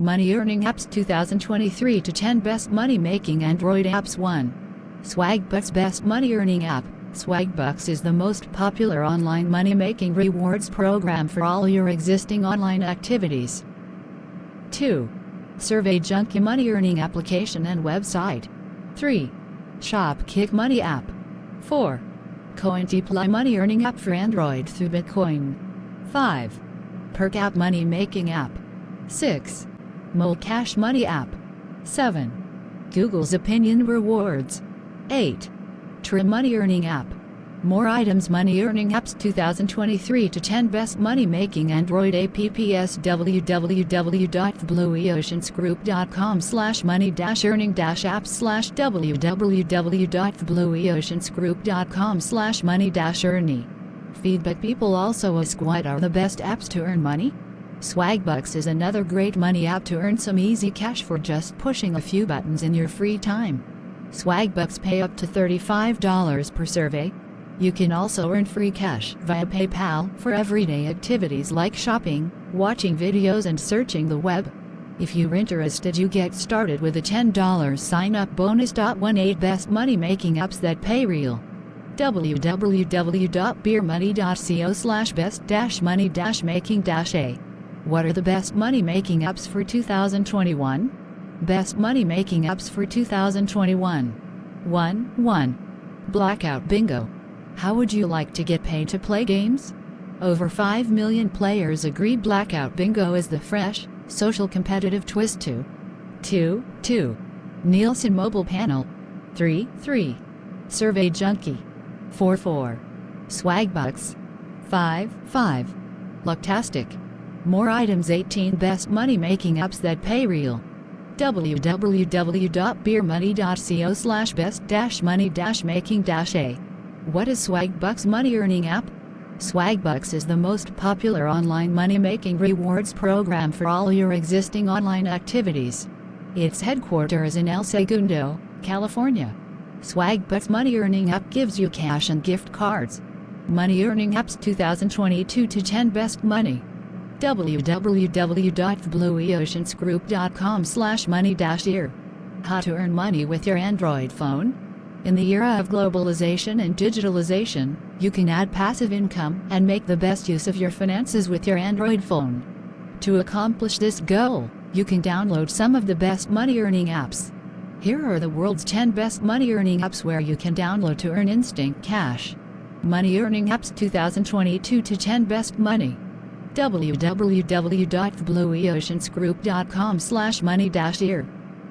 Money Earning Apps 2023 to 10 Best Money Making Android Apps 1. Swagbucks Best Money Earning App. Swagbucks is the most popular online money making rewards program for all your existing online activities. 2. Survey Junkie Money Earning Application and Website. 3. Shopkick Money App. 4. CoinDeploy Money Earning App for Android through Bitcoin. 5. Perk App Money Making App. 6. Mole Cash Money App. 7. Google's Opinion Rewards. 8. Trim Money Earning App. More items Money Earning Apps 2023 to 10 Best Money Making Android apps www.theblueoceansgroup.com slash money dash earning dash apps slash www.theblueoceansgroup.com slash money dash earning. Feedback people also ask what are the best apps to earn money? Swagbucks is another great money app to earn some easy cash for just pushing a few buttons in your free time. Swagbucks pay up to $35 per survey. You can also earn free cash via PayPal for everyday activities like shopping, watching videos and searching the web. If you're interested you get started with a $10 sign-up bonus. 18 Best Money Making Apps That Pay Real www.beermoney.co slash best money making dash a what are the best money making apps for 2021? Best money making apps for 2021. 1. 1. Blackout Bingo. How would you like to get paid to play games? Over 5 million players agree Blackout Bingo is the fresh, social competitive twist to 2. 2. Nielsen Mobile Panel. 3. 3. Survey Junkie. 4. 4. Swagbucks. 5. 5. Lucktastic. More items 18 Best Money Making Apps That Pay Real www.beermoney.co slash best dash money dash making dash a What is Swagbucks Money Earning App? Swagbucks is the most popular online money-making rewards program for all your existing online activities. Its headquarters in El Segundo, California. Swagbucks Money Earning App gives you cash and gift cards. Money Earning Apps 2022 to 10 Best Money www.theblueoceansgroup.com slash money-ear. How to earn money with your Android phone? In the era of globalization and digitalization, you can add passive income and make the best use of your finances with your Android phone. To accomplish this goal, you can download some of the best money-earning apps. Here are the world's 10 best money-earning apps where you can download to earn instant cash. Money Earning Apps 2022 to 10 Best Money www.theblueoceansgroup.com slash money-ear.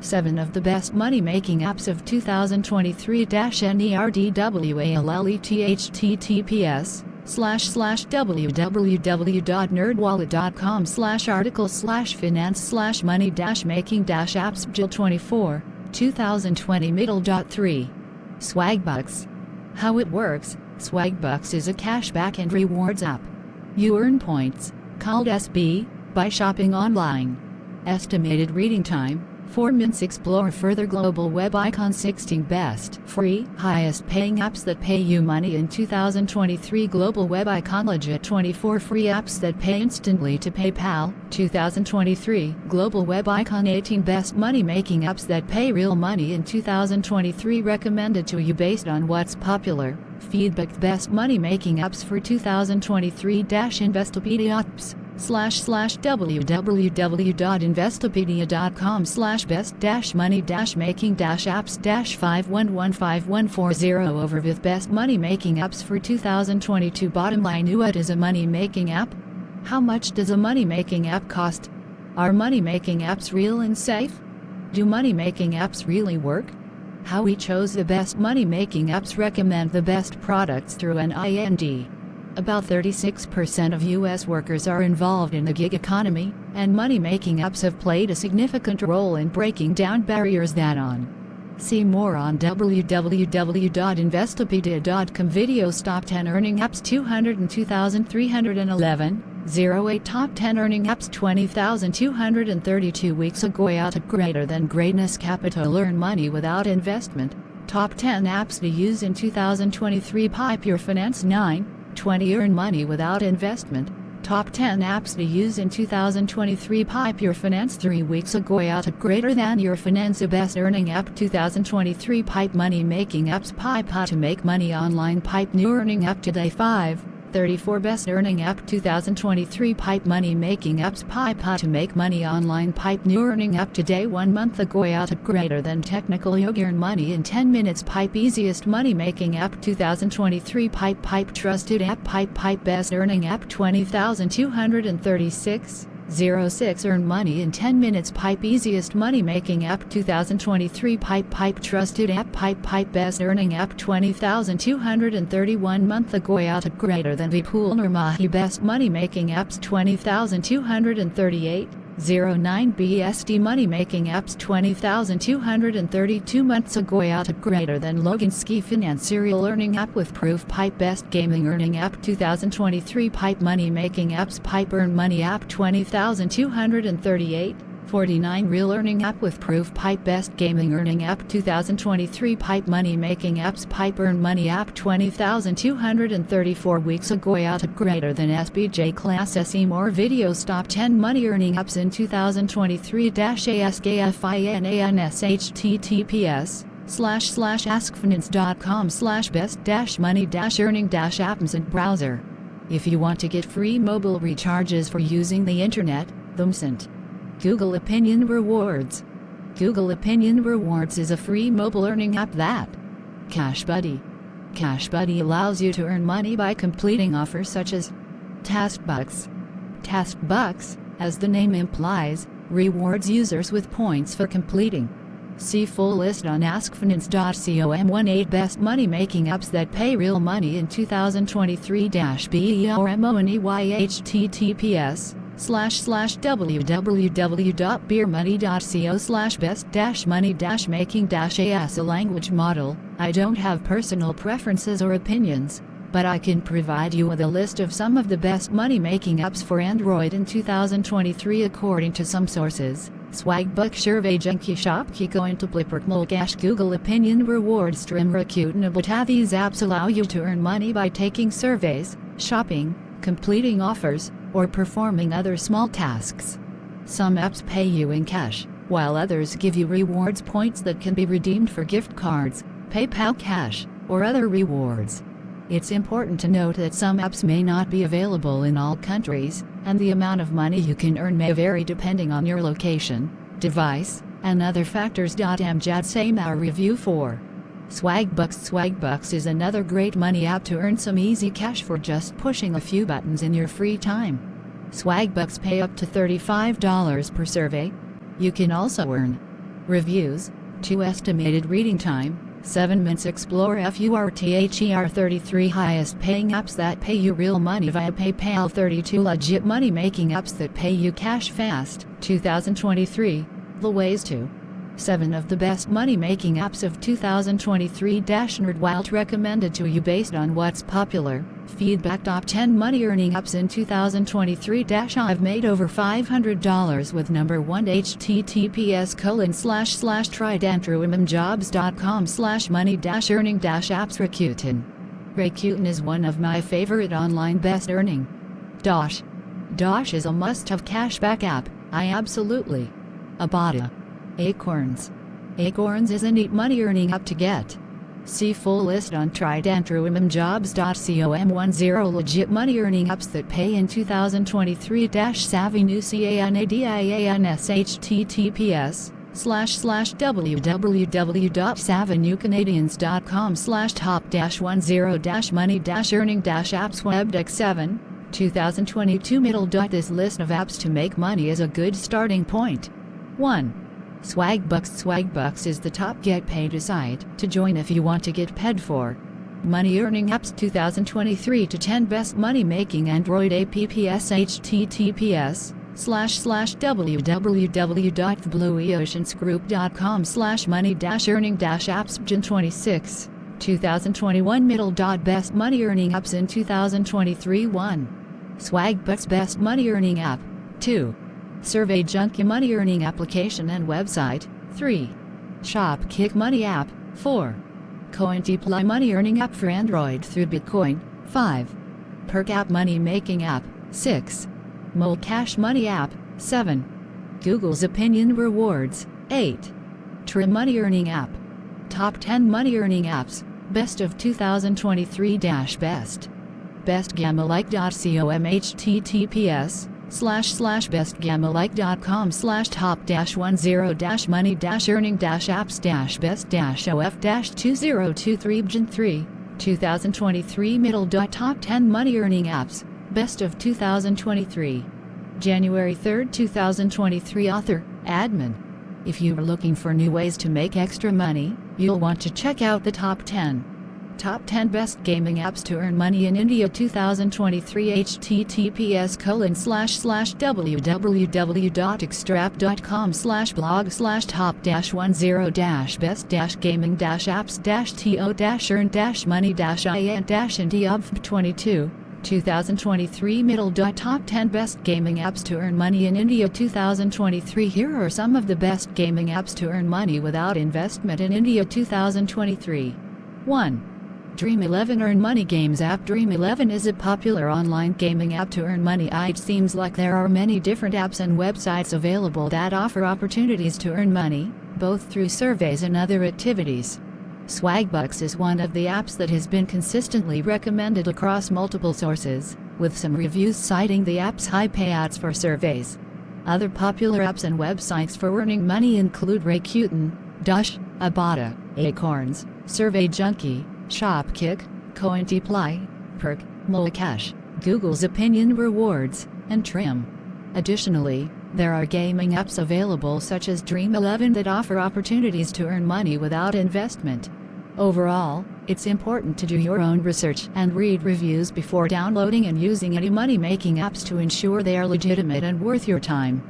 7 of the best money-making apps of 2023-NERDWALLETHTTPS slash slash www.nerdwallet.com slash article slash finance slash money dash making dash apps Jill 24 2020 middle dot 3 Swagbucks. How it works. Swagbucks is a cashback and rewards app you earn points, called SB, by shopping online. Estimated reading time 4 minutes explore further global web icon 16 best free highest paying apps that pay you money in 2023 global web icon legit 24 free apps that pay instantly to PayPal 2023 global web icon 18 best money making apps that pay real money in 2023 recommended to you based on what's popular feedback best money making apps for 2023 Investopedia apps slash slash www.investopedia.com slash best dash money dash making dash apps dash 5115140 over with best money making apps for 2022 bottom line what is a money making app? How much does a money making app cost? Are money making apps real and safe? Do money making apps really work? How we chose the best money making apps recommend the best products through an IND. About 36% of U.S. workers are involved in the gig economy, and money-making apps have played a significant role in breaking down barriers that on. See more on www.investopedia.com Videos Top 10 Earning Apps 202,311 08 Top 10 Earning Apps 20,232 Weeks ago out Greater Than Greatness Capital Earn Money Without Investment Top 10 Apps to Use in 2023 Pipe Your Finance 9 20 Earn money without investment. Top 10 apps to use in 2023 Pipe Your Finance 3 weeks ago out of greater than your finance best earning app 2023 Pipe Money Making Apps Pipe How to Make Money Online Pipe New Earning App Today 5 34 Best Earning App 2023 Pipe Money Making Apps Pipe How to Make Money Online Pipe New Earning App Today 1 month ago out of greater than technical you earn money in 10 minutes Pipe Easiest Money Making App 2023 Pipe Pipe Trusted App Pipe Pipe Best Earning App 20236 06 Earn money in 10 minutes. Pipe Easiest Money Making App 2023 Pipe Pipe Trusted App. Pipe Pipe Best Earning App 20,231 Month ago. Out greater than Vipul Nirmahi Best Money Making Apps 20,238 09 BSD Money Making Apps 20,232 months ago out of greater than Logan Ski Finance Serial Earning App with Proof Pipe Best Gaming Earning App 2023 Pipe Money Making Apps Pipe Earn Money App 20,238 49 Real Earning App with Proof Pipe Best Gaming Earning App 2023 Pipe Money Making Apps Pipe Earn Money App 20,234 weeks ago out of greater than SBJ Class SE More Videos Top 10 Money Earning Apps in 2023-ASKFINANS HTTPS slash slash askfinance.com slash best dash money dash earning dash apps and browser. If you want to get free mobile recharges for using the internet, Thumsent. Google Opinion Rewards. Google Opinion Rewards is a free mobile earning app that Cash Buddy. Cash Buddy allows you to earn money by completing offers such as Task Bucks. Task Bucks, as the name implies, rewards users with points for completing. See full list on askfinance.com 18 best money making apps that pay real money in 2023-BEERMONEY https slash slash www.beermoney.co slash best dash money dash making dash as a language model, I don't have personal preferences or opinions, but I can provide you with a list of some of the best money making apps for Android in 2023 according to some sources. Swagbuck Survey Junkie Shop Kiko into Blipper Molgash Google Opinion Reward Stream Rakuten But these apps allow you to earn money by taking surveys, shopping, completing offers, or performing other small tasks. Some apps pay you in cash, while others give you rewards points that can be redeemed for gift cards, PayPal Cash, or other rewards. It's important to note that some apps may not be available in all countries, and the amount of money you can earn may vary depending on your location, device, and other factors. Amjad same our review for Swagbucks Swagbucks is another great money app to earn some easy cash for just pushing a few buttons in your free time. Swagbucks pay up to $35 per survey. You can also earn reviews, 2 estimated reading time, 7 minutes explore FURTHER 33 highest paying apps that pay you real money via PayPal 32 legit money making apps that pay you cash fast 2023 the ways to 7 of the best money-making apps of 2023 NerdWallet recommended to you based on what's popular. Feedback Top 10 money-earning apps in 2023 I've made over $500 with number 1 https colon slash slash tridentruimamjobs.com slash money dash earning dash apps Rakuten. Rakuten is one of my favorite online best earning. Dosh. Dosh is a must-have cashback app, I absolutely. Abada. Acorns. Acorns is a neat money earning app to get. See full list on tridentruimamjobs.com 10 legit money earning apps that pay in 2023 savvy new CANADIANS https slash slash www.savvynewcanadians.com slash top dash 10 dash money dash earning dash apps webdeck 7 2022 middle this list of apps to make money is a good starting point 1 Swagbucks Swagbucks is the top get paid site to join if you want to get paid for. Money Earning Apps 2023 to 10 Best Money Making Android APPs https slash slash www.theblueoceansgroup.com slash money dash earning dash apps June 26 2021 middle dot best money earning apps in 2023 1 Swagbucks best money earning app 2 Survey Junkie Money Earning Application and Website. 3. Shopkick Money App. 4. CoinDeploy Money Earning App for Android through Bitcoin. 5. Perk App Money Making App. 6. Mole Cash Money app, 7. Google's Opinion Rewards, 8. Trim Money Earning app. Top 10 Money Earning apps, Best of 2023 Best. BestGammaLike.com https slash slash bestgammalike.com slash top dash one zero dash money dash earning dash apps dash best dash of dash 2023 Gen 3 2023 middle dot top 10 money earning apps best of 2023 January 3, 2023 author admin. If you are looking for new ways to make extra money you'll want to check out the top 10 Top 10 Best Gaming Apps to Earn Money in India 2023 https colon slash slash www.extrap.com slash blog slash top dash one zero dash best dash gaming dash apps dash to dash earn dash money dash in dash India of 22 2023 middle top 10 best gaming apps to earn money in India 2023 here are some of the best gaming apps to earn money without investment in India 2023 1 Dream 11 Earn Money Games app Dream 11 is a popular online gaming app to earn money. It seems like there are many different apps and websites available that offer opportunities to earn money, both through surveys and other activities. Swagbucks is one of the apps that has been consistently recommended across multiple sources, with some reviews citing the app's high payouts for surveys. Other popular apps and websites for earning money include Rakuten, Dosh, Ibotta, Acorns, Survey Junkie, Shopkick, CoinDeploy, Perk, Molecash, Google's Opinion Rewards, and Trim. Additionally, there are gaming apps available such as Dream 11 that offer opportunities to earn money without investment. Overall, it's important to do your own research and read reviews before downloading and using any money making apps to ensure they are legitimate and worth your time.